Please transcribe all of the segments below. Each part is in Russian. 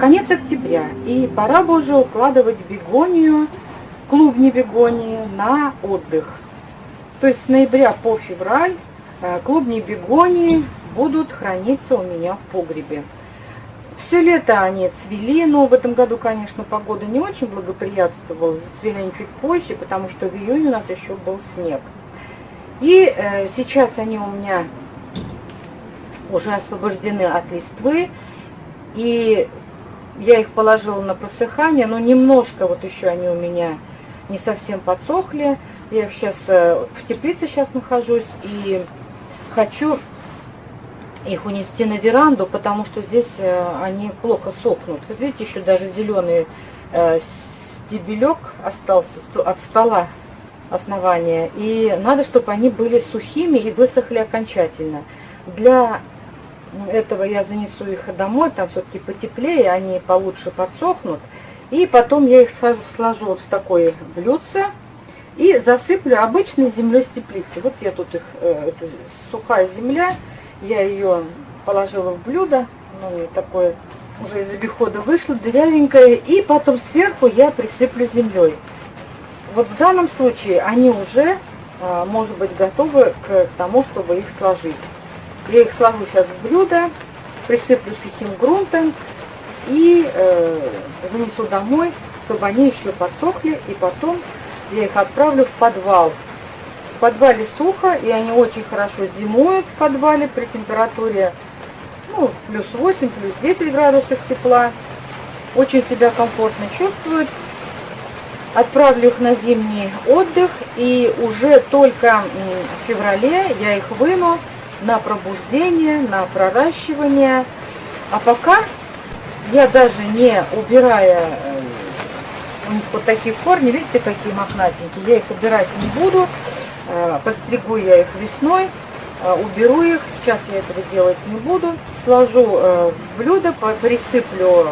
Конец октября, и пора бы уже укладывать бегонию, клубни бегонии на отдых. То есть с ноября по февраль э, клубни бегонии будут храниться у меня в погребе. Все лето они цвели, но в этом году, конечно, погода не очень благоприятствовала. Зацвели они чуть позже, потому что в июне у нас еще был снег. И э, сейчас они у меня уже освобождены от листвы. И я их положила на просыхание, но немножко вот еще они у меня не совсем подсохли. Я сейчас э, в теплице сейчас нахожусь и хочу их унести на веранду, потому что здесь э, они плохо сохнут. Видите, еще даже зеленый э, стебелек остался от стола основания. И надо, чтобы они были сухими и высохли окончательно. Для этого я занесу их домой, там все-таки потеплее, они получше подсохнут. И потом я их сложу, сложу вот в такое блюдце и засыплю обычной землей с теплицы. Вот я тут их, э, эту, сухая земля, я ее положила в блюдо, ну, такое уже из обихода вышло, дырявенькое, и потом сверху я присыплю землей. Вот в данном случае они уже, а, может быть, готовы к тому, чтобы их сложить. Я их сложу сейчас в блюдо, присыплю сухим грунтом и э, занесу домой, чтобы они еще подсохли, и потом я их отправлю в подвал в подвале сухо, и они очень хорошо зимуют в подвале при температуре ну, плюс 8, плюс 10 градусов тепла. Очень себя комфортно чувствуют. Отправлю их на зимний отдых, и уже только в феврале я их выну на пробуждение, на проращивание. А пока я даже не убирая э, у них вот такие корни, видите, какие мохнатенькие, я их убирать не буду. Э, подстригу я их весной, э, уберу их, сейчас я этого делать не буду, сложу в блюдо, присыплю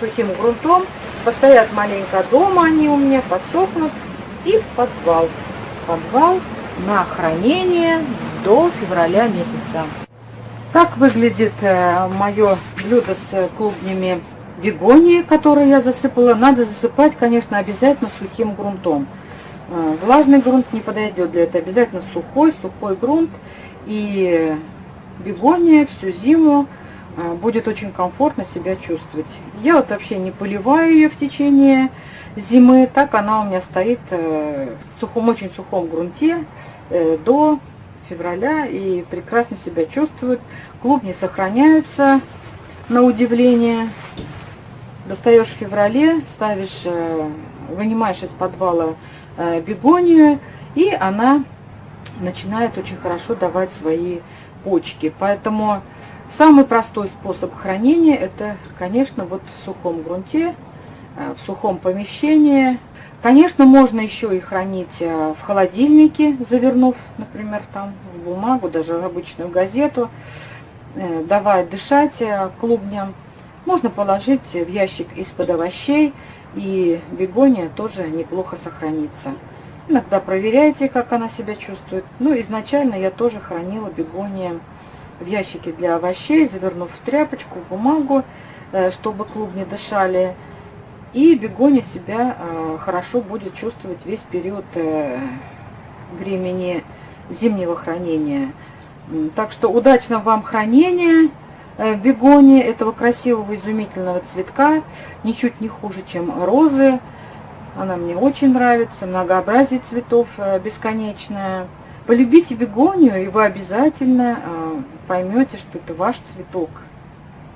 сухим грунтом, постоят маленько дома они у меня, подсохнут, и в подвал. Подвал на хранение до февраля месяца. Так выглядит мое блюдо с клубнями бегонии, которые я засыпала. Надо засыпать, конечно, обязательно сухим грунтом. А, влажный грунт не подойдет для этого. Обязательно сухой, сухой грунт. И бегония всю зиму будет очень комфортно себя чувствовать. Я вот вообще не поливаю ее в течение зимы. Так она у меня стоит э, в сухом, очень сухом грунте э, до февраля и прекрасно себя чувствует. Клубни сохраняются на удивление. Достаешь в феврале, ставишь, э, вынимаешь из подвала Э, бегонию, и она начинает очень хорошо давать свои почки. Поэтому самый простой способ хранения это, конечно, вот в сухом грунте, э, в сухом помещении. Конечно, можно еще и хранить э, в холодильнике, завернув, например, там в бумагу, даже в обычную газету, давая дышать клубням. Можно положить в ящик из-под овощей, и бегония тоже неплохо сохранится. Иногда проверяйте, как она себя чувствует. Ну, изначально я тоже хранила бегония в ящике для овощей, завернув в тряпочку, в бумагу, э, чтобы клубни дышали. И бегония себя э, хорошо будет чувствовать весь период э, времени зимнего хранения. Так что удачного вам хранения! Бегония этого красивого изумительного цветка, ничуть не хуже, чем розы. Она мне очень нравится, многообразие цветов бесконечное. Полюбите бегонию, и вы обязательно поймете, что это ваш цветок.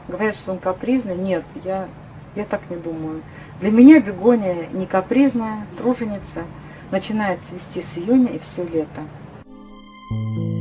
Говорят, что он капризный. Нет, я, я так не думаю. Для меня бегония не капризная, труженица. Начинает цвести с июня и все лето. Thank you.